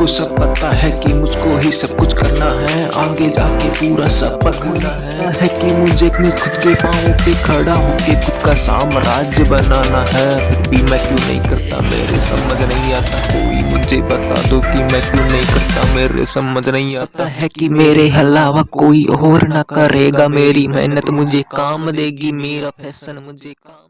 मुझको सब पता है कि मुझको ही सब कुछ करना है। आगे जाके पूरा सब पकड़ना है, है कि मुझे अपने खुद के पाँव पे खड़ा होके खुद का साम्राज्य बनाना है। फिर भी मैं क्यों नहीं करता? मेरे समझ नहीं आता। कोई मुझे बता दो कि मैं क्यों नहीं करता? मेरे समझ नहीं आता है कि मेरे अलावा कोई और ना करेगा। मेरी मेहनत मुझे काम देगी। मेरा फ़ैशन मुझे काम